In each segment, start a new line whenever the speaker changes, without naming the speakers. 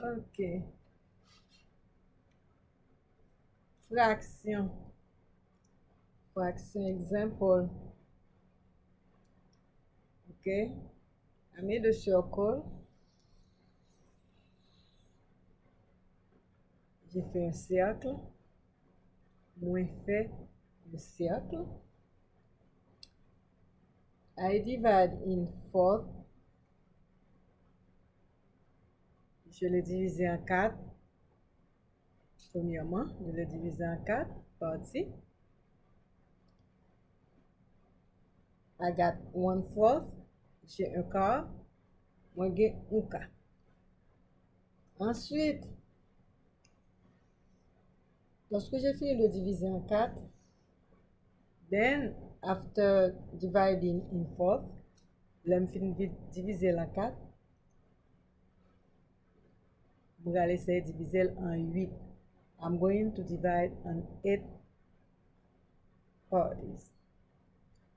Ok. Fraction. Fraction example. Ok. I made a circle. J'ai fait un cercle. Moins fait le cercle. I divide in four. Je l'ai divisé en quatre. Premièrement, je l'ai divisé en quatre. parties. I got one fourth. J'ai un quart. Moi, j'ai un quart. Ensuite, lorsque j'ai fini de diviser en 4, then after dividing in fourth, l'homme finit de diviser en quatre. We're going to say divide on 8. I'm going to divide on 8 parties.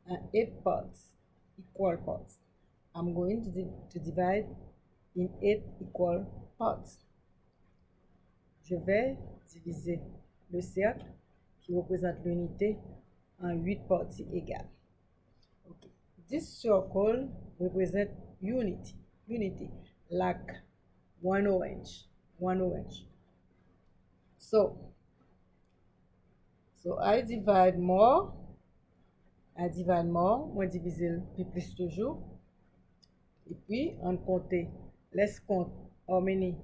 Uh, 8 parts, equal parts. I'm going to, di divide in 8 equal parts. Je vais diviser le cercle qui représente l'unité en 8 parties égales. Okay. This circle represents unity. Unity, like one orange one orange. So, so I divide more, I divide more, moi diviser plus plus toujours. Et puis, on compte, let's count how many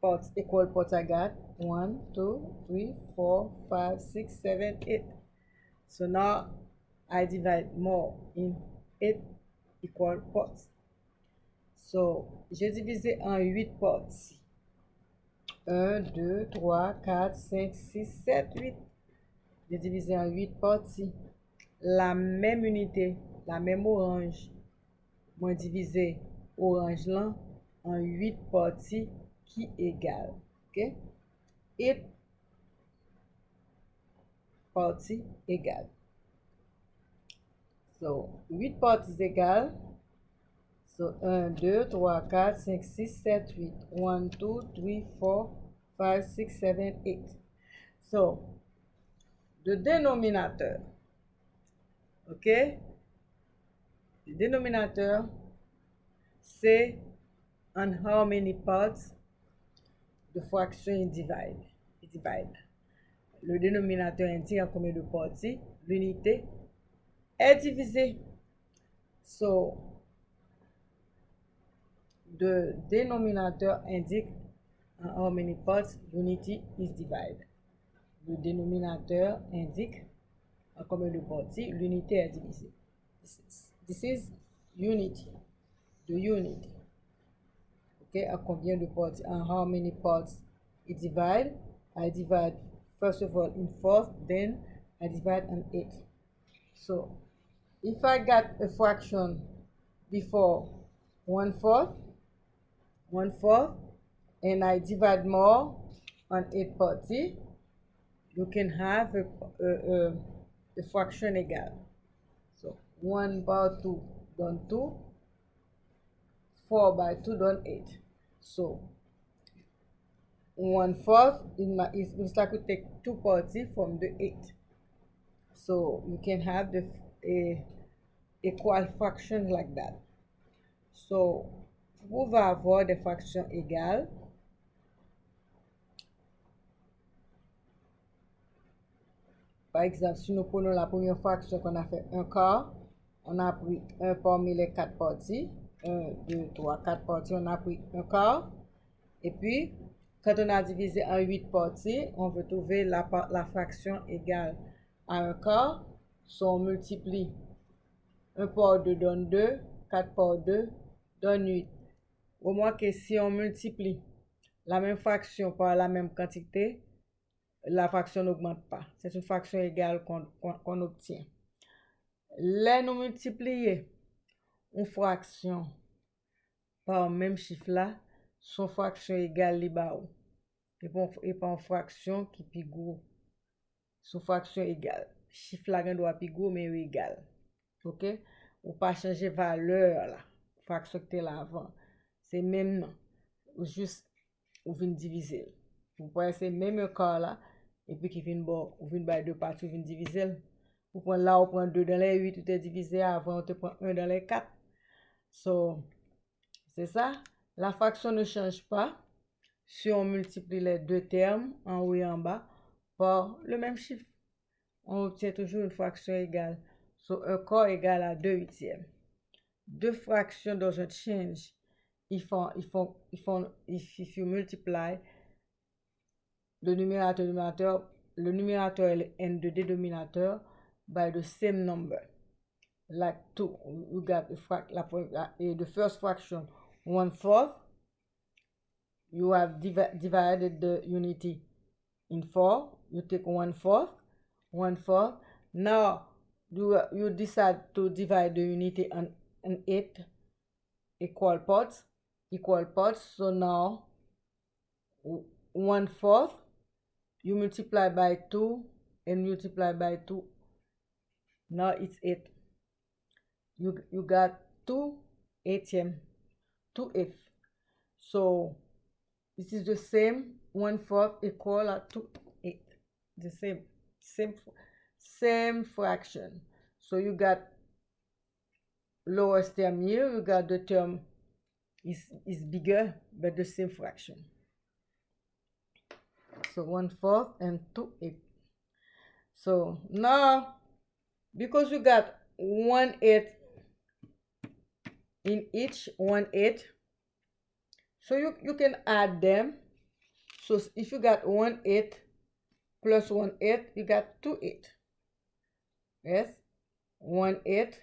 pots, equal pots I got. 1, 2, 3, 4, 5, 6, 7, 8. So now I divide more in 8 equal pots. So, j'ai divisé en 8 pots. 1, 2, 3, 4, 5, 6, 7, 8. J'ai divisé en 8 parties. La même unité, la même orange. Moi, divisé orange là en 8 parties qui égale. OK? 8 parties égales. So, 8 parties égales. So, 1, 2, 3, 4, 5, 6, 7, 8. 1, 2, 3, 4, 5, 6, 7, 8. So, the denominator. Ok? The denominator c'est on how many parts the fraction divide. divide. Le denominateur indique en combien de parties l'unité est divisée. So, the denominator indique en how many parts unity is divided. Le dénominateur indique en combien de parties l'unité est divisée. This is, this is unity. The unity. Okay, à combien de? And how many parts it divide? I divide first of all in fourth, then I divide in eight. So if I got a fraction before one fourth, one fourth, and I divide more on eight party, you can have a, a, a, a fraction égal. So 1 by 2 done 2, 4 by 2 done 8. So 1 fourth is, my, is looks like we take 2 party from the 8. So you can have the a equal fraction like that. So vous pouvez avoir des fractions égales Par exemple, si nous prenons la première fraction qu'on a fait un quart, on a pris un parmi les quatre parties. 1, 2, 3, 4 parties, on a pris un quart. Et puis, quand on a divisé en 8 parties, on veut trouver la, la fraction égale à un quart. So, on multiplie 1 par 2 donne 2, 4 par 2 donne 8. Ou mwen ke si yon multipli la men fraksyon pa la men kantite, la fraksyon n'augmente pa. Se sou fraksyon egal kon obtyen. Le nou multipliye ou fraksyon pa ou menm chif la, son fraksyon egal li ba ou. E pa ou fraksyon ki pi gwo. Son fraksyon egal. Chif la gen do api gwo men ou egal. Ok? Ou pa chanje valeur la. Fraksyon ki te la avan. Même non. Juste ou vin divize l. Ou pwè se mèm yon kor la, epi ki vin bo, ou vin bay 2 pati, ou vin divize. Ou pwen ou pwen 2 dan lè 8, ou te divize avan, ou te pwen 1 dan lè 4. So, se sa, la fraksyon ne chanj pa, si on multipli lè 2 term, an ou yon ba, por le mèm chif. On obtien toujou yon fraksyon egal. So, un kor egal a 2 huitièm. 2 fraksyon doesn't change if, if, if, if you multiply the numerator, numerator, le numerator and the denominator by the same number. Like 2, you got the, la, la, eh, the first fraction, 1 fourth. You have divi divided the unity in 4. You take 1 fourth, 1 fourth. Now, you, you decide to divide the unity on, on 8 equal parts. Equal parts. So now, one fourth you multiply by 2 and multiply by 2. Now it's 8. You you got 2 8th. 2 8th. So, this is the same 1 fourth equal to 8. The same. Same. Same fraction. So, you got lowest term here. You got the term is is bigger but the same fraction. So, 1 fourth and 2 8. So, now, because you got 1 8 in each 1 8, so you, you can add them. So, if you got 1 8 plus 1 8, you got 2 8. Yes, 1 8.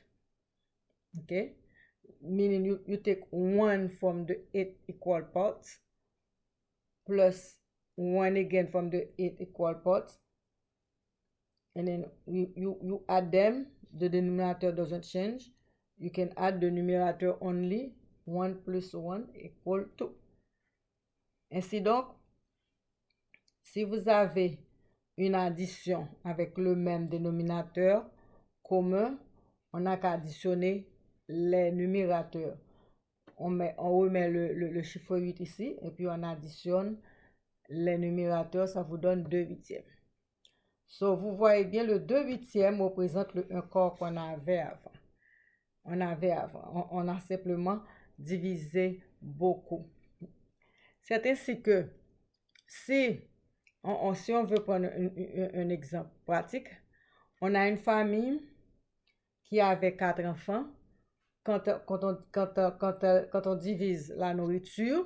Okay, meaning you, you take 1 from the 8 equal parts plus 1 again from the 8 equal parts. And then you, you, you add them. The denominator doesn't change. You can add the numerator only. 1 plus 1 equal 2. Ainsi donc, si vous avez une addition avec le même dénominateur commun, on n'a qu'à additionner les numérateurs. On, met, remet le, le, le, chiffre 8 ici et puis on additionne les numérateurs, ça vous donne 2 huitièmes. So, vous voyez bien, le 2 huitièmes représente le 1 quart qu'on avait avant. On avait avant. On, a simplement divisé beaucoup. C'est ainsi que si on, si on veut prendre un, un, un, exemple pratique, on a une famille qui avait quatre enfants. Quand, quand, on, quand, quand, quand on divise la nourriture,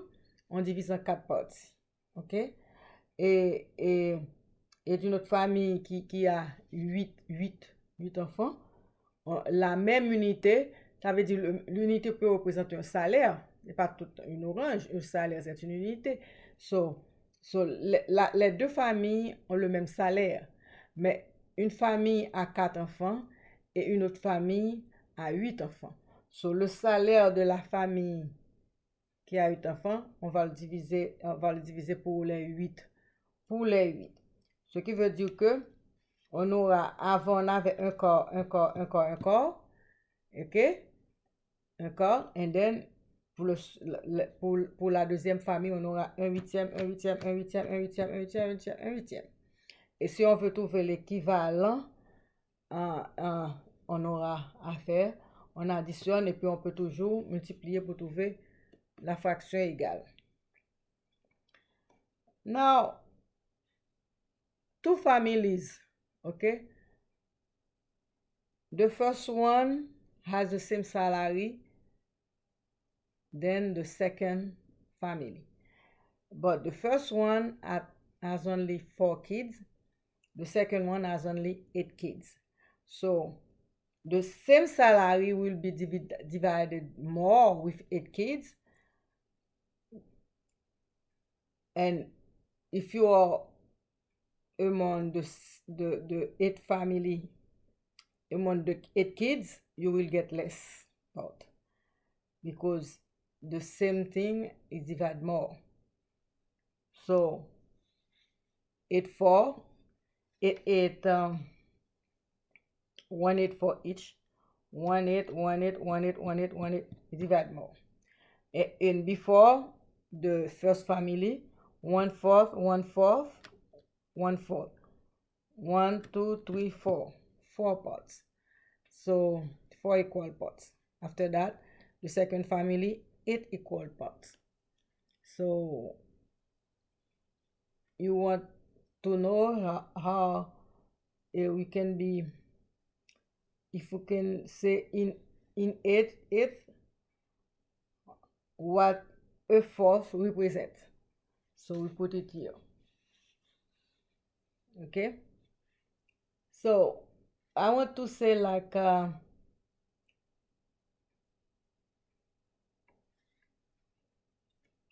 on divise en quatre parties. OK? Et, et, et une autre famille qui, qui a 8, 8, 8 enfants, la même unité, ça veut dire l'unité peut représenter un salaire n'est pas toute une orange, un salaire, c'est une unité. So, so les deux familles ont le même salaire, mais une famille a quatre enfants et une autre famille a huit enfants. So, le salaire de la famille qui a huit enfants, on va le diviser, on va le diviser pour les huit. Pour les huit. Ce qui veut dire que on aura, avant on avait un corps, un corps, un corps, un corps. OK? Un corps. And then Pour, le, pour, pour, la deuxième famille, on aura un huitième, un huitième, un huitième, un huitième, un huitième, un huitième, un huitième. Et si on veut trouver l'équivalent, on aura à faire, on additionne et puis on peut toujours multiplier pour trouver la fraction égale. Now, two families, okay? The first one has the same salary then the second family. But the first one has only four kids. The second one has only eight kids. So the same salary will be div divided more with eight kids. And if you are among the, the, the eight family, among the eight kids, you will get less out because the same thing is divided more. So, 8 4, 8 8, um, 1 8 for each, 1 8, 1 8, 1 8, 1 8, 1 8, divide more. And before the first family, one fourth, one fourth, one fourth. One, two, three, four. Four parts. So four equal parts. After that, the second family, eight equal parts. So you want to know how, how uh, we can be, if we can say in in eight, eight, what a fourth represents. So we put it here. Okay. So I want to say like uh,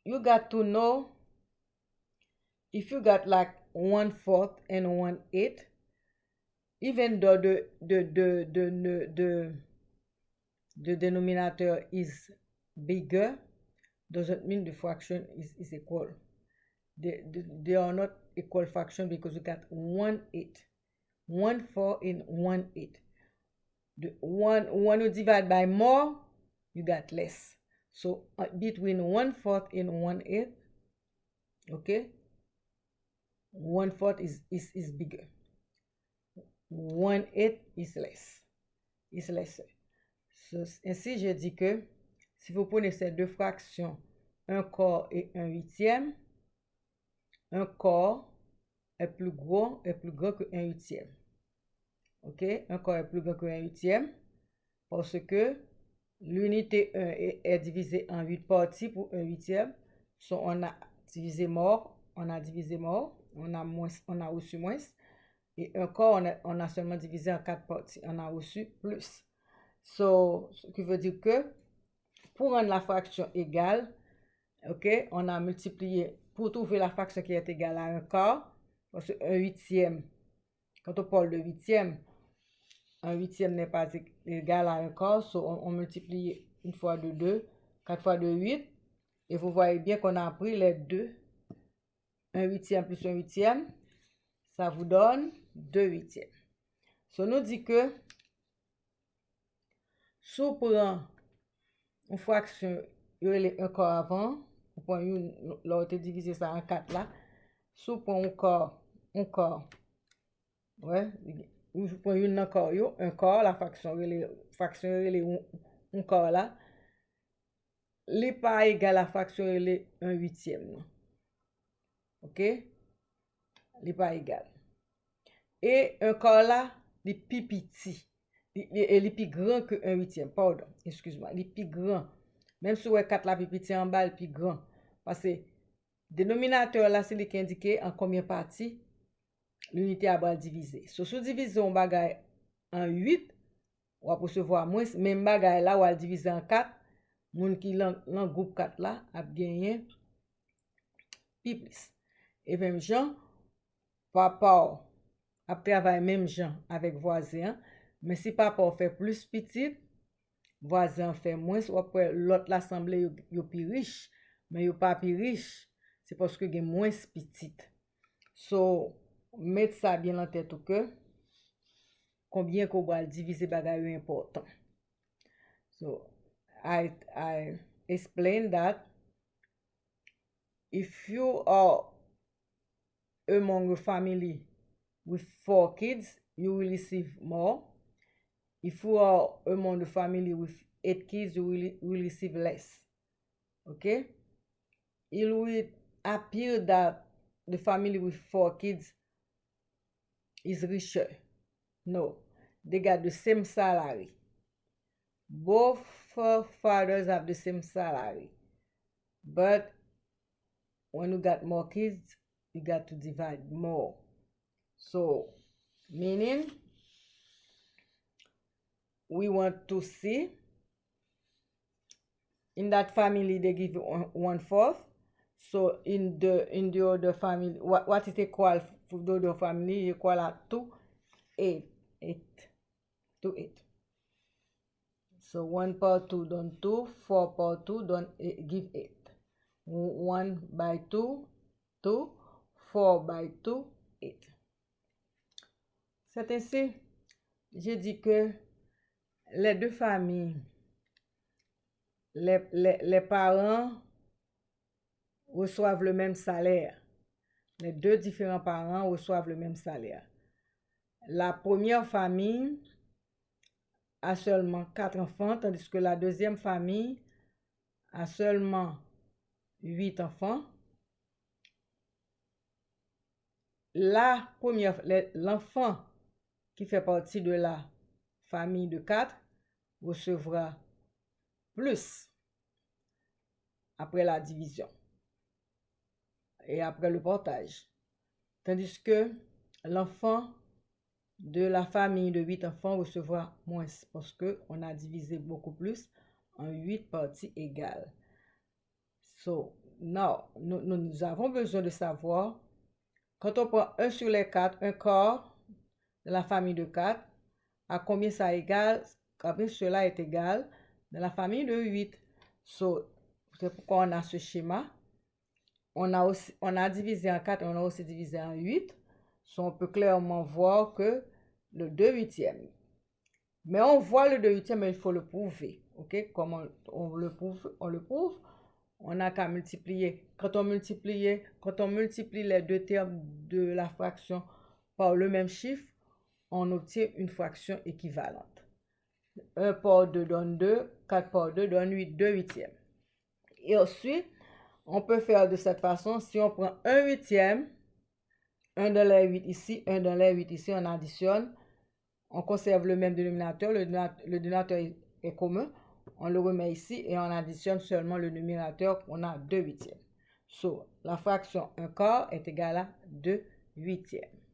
you got to know if you got like one fourth and one eighth, even though the, the, the, the, the, the, the denominator is bigger, doesn't mean the fraction is, is equal. They, they, they are not equal fraction because you got 1, 8. 1, 4 in 1, 8. The one, when you divide by more, you got less. So uh, between 1 fourth and 1 eighth, okay, 1 fourth is, is, is bigger. One eighth is less. Is lesser. So, ainsi, je dis que si vous prenez ces deux fractions, un quart et un huitième, un quart est plus gros, est plus grand que un huitième. OK? Un quart est plus grand que un huitième parce que l'unité 1 est, est, divisée en 8 parties pour un huitième. So, on a divisé mort, on a divisé mort, on a, moins, on a reçu moins. Et un quart, on a, seulement divisé en 4 parties, on a reçu plus. So, ce qui veut dire que pour rendre la fraction égale, on a multiplié pour trouver la fraction qui est égale à un quart, parce qu'un huitième, quand on parle de huitième, un huitième n'est pas égal à un quart, so on, on, multiplie une fois de 2, 4 fois de 8, et vous voyez bien qu'on a pris les deux, un huitième plus un huitième, ça vous donne 2 8e. So nou di ke, sou pran ou fraksyon yon kor avan, ou pran yon lor te divize sa an 4 la, sou pran ou kor, ou kor, wè, ou pran yon nan kor yo, un kor la fraksyon yon le un kor la, li pa egal la fraksyon yon le 1 8e nan. Ok? Li pa egal. E un kor la, li pi piti. Li, li, li pi gran ke 1 8e. Pardon, eskuse-moi. Li pi gran. Mem sou wè 4 la pi piti an ba, li pi gran. Pase, denominateur la se li ki indike an komyen pati l'unité a bal divize. So sou divize yon bagay an 8, wap posevo a mwens, men bagay la wal divize an 4, moun ki lan, lan goup 4 la ap genyen pi plis. E vem jan, pa pa ou ap travay menm jan avèk vwazen, men si papa ou fè plus pitit, vwazen fè mwens, ou apre lot l'assemble yo, yo pi rich, men yo pa pi rich, se poske gen mwens pitit. So, met sa bien lan tèt ou ke, konbyen ko bal divize bagay yo important. So, I, I explain that if you are among a family with four kids, you will receive more. If you are among the family with eight kids, you will, will receive less. Okay? It will appear that the family with four kids is richer. No. They got the same salary. Both fathers have the same salary. But when you got more kids, you got to divide more. So, meaning, we want to see in that family they give one fourth. So in the in the other family, what, what is equal for the other family equal at 2, 8, 8, So 1 power 2 done 2, 4 power 2 done eight, give 8. 1 by 2, 2, 4 by 2, 8. C'est ainsi, j'ai dit que les deux familles, les, parents reçoivent le même salaire. les deux différents parents reçoivent le même salaire. La première famille a seulement quatre enfants, tandis que la deuxième famille a seulement huit enfants. La première, l'enfant qui fait partie de la famille de quatre recevra plus après la division et après le portage. Tandis que l'enfant de la famille de huit enfants recevra moins parce qu'on a divisé beaucoup plus en huit parties égales. So, now, nous, nous, avons besoin de savoir, quand on prend un sur les quatre, un quart de la famille de quatre, à combien ça égale, combien cela est égal de la famille de huit. So, c'est pourquoi on a ce schéma. On a, aussi, on a divisé en 4, on a aussi divisé en 8. on peut clairement voir que le 2 huitièmes. Mais on voit le 2 huitièmes, mais il faut le prouver. OK? Comment on le prouve? On le prouve? On n'a qu'à multiplier. Quand on multiplie, quand on multiplie les deux termes de la fraction par le même chiffre, on obtient une fraction équivalente. 1 par 2 donne 2, 4 par 2 donne 8, 2 huitièmes. Et ensuite, on peut faire de cette façon, si on prend 1 huitième, 1 dans les 8 ici, 1 dans les 8 ici, on additionne, on conserve le même dénominateur, le, dénominateur est, commun, on le remet ici et on additionne seulement le numérateur, on a 2 huitièmes. So, la fraction 1 quart est égale à 2 huitièmes.